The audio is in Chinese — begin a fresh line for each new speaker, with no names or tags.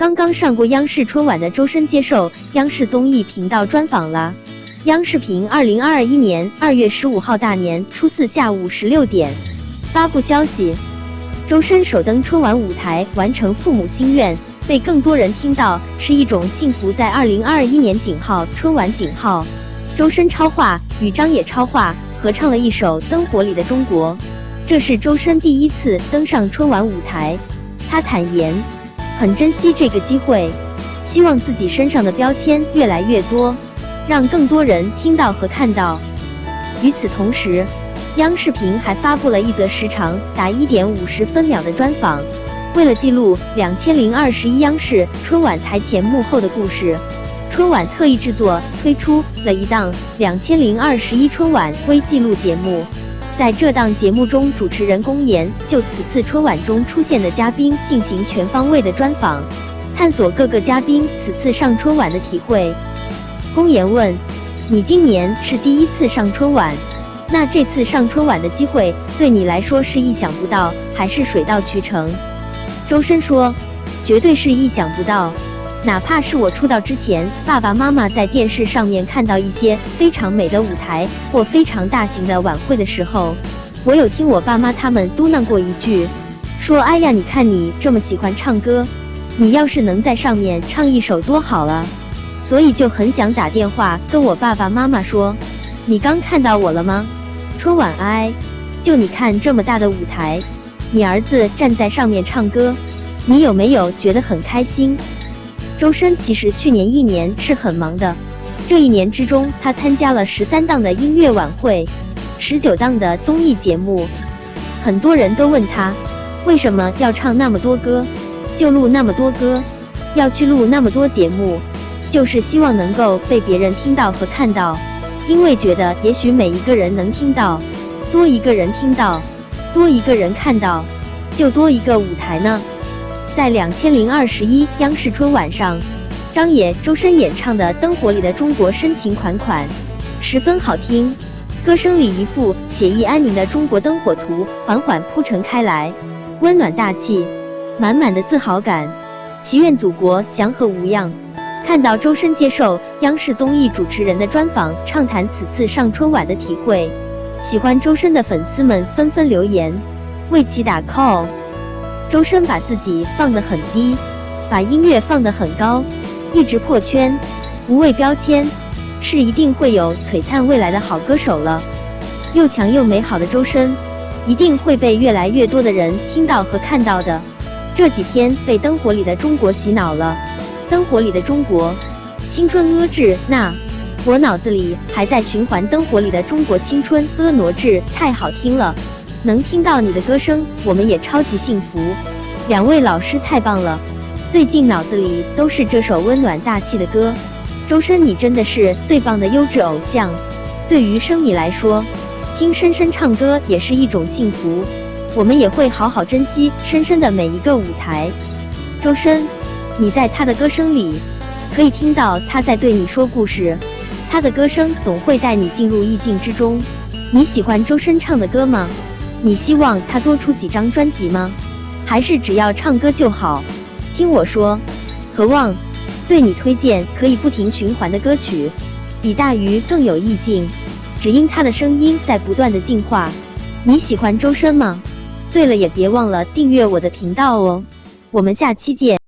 刚刚上过央视春晚的周深接受央视综艺频道专访了。央视频二零二一年二月十五号大年初四下午十六点发布消息，周深首登春晚舞台，完成父母心愿，被更多人听到是一种幸福。在二零二一年井号春晚井号，周深超话与张也超话合唱了一首《灯火里的中国》，这是周深第一次登上春晚舞台。他坦言。很珍惜这个机会，希望自己身上的标签越来越多，让更多人听到和看到。与此同时，央视频还发布了一则时长达一点五十分秒的专访。为了记录两千零二十一央视春晚台前幕后的故事，春晚特意制作推出了一档两千零二十一春晚微记录节目。在这档节目中，主持人龚岩就此次春晚中出现的嘉宾进行全方位的专访，探索各个嘉宾此次上春晚的体会。龚岩问：“你今年是第一次上春晚，那这次上春晚的机会对你来说是意想不到，还是水到渠成？”周深说：“绝对是意想不到。”哪怕是我出道之前，爸爸妈妈在电视上面看到一些非常美的舞台或非常大型的晚会的时候，我有听我爸妈他们嘟囔过一句，说：“哎呀，你看你这么喜欢唱歌，你要是能在上面唱一首多好了。”所以就很想打电话跟我爸爸妈妈说：“你刚看到我了吗？春晚哎，就你看这么大的舞台，你儿子站在上面唱歌，你有没有觉得很开心？”周深其实去年一年是很忙的，这一年之中，他参加了十三档的音乐晚会，十九档的综艺节目。很多人都问他，为什么要唱那么多歌，就录那么多歌，要去录那么多节目，就是希望能够被别人听到和看到，因为觉得也许每一个人能听到，多一个人听到，多一个人看到，就多一个舞台呢。在两千零二十一央视春晚上，张也、周深演唱的《灯火里的中国》深情款款，十分好听。歌声里一幅写意安宁的中国灯火图缓缓铺陈开来，温暖大气，满满的自豪感。祈愿祖国祥和无恙。看到周深接受央视综艺主持人的专访，畅谈此次上春晚的体会，喜欢周深的粉丝们纷纷留言为其打 call。周深把自己放得很低，把音乐放得很高，一直破圈，无畏标签，是一定会有璀璨未来的好歌手了。又强又美好的周深，一定会被越来越多的人听到和看到的。这几天被《灯火里的中国》洗脑了，《灯火里的中国》，青春婀娜，那我脑子里还在循环《灯火里的中国》，青春婀娜至太好听了。能听到你的歌声，我们也超级幸福。两位老师太棒了，最近脑子里都是这首温暖大气的歌。周深，你真的是最棒的优质偶像。对于生米来说，听深深唱歌也是一种幸福。我们也会好好珍惜深深的每一个舞台。周深，你在他的歌声里可以听到他在对你说故事，他的歌声总会带你进入意境之中。你喜欢周深唱的歌吗？你希望他多出几张专辑吗？还是只要唱歌就好？听我说，渴望对你推荐可以不停循环的歌曲，比大鱼更有意境，只因他的声音在不断的进化。你喜欢周深吗？对了，也别忘了订阅我的频道哦。我们下期见。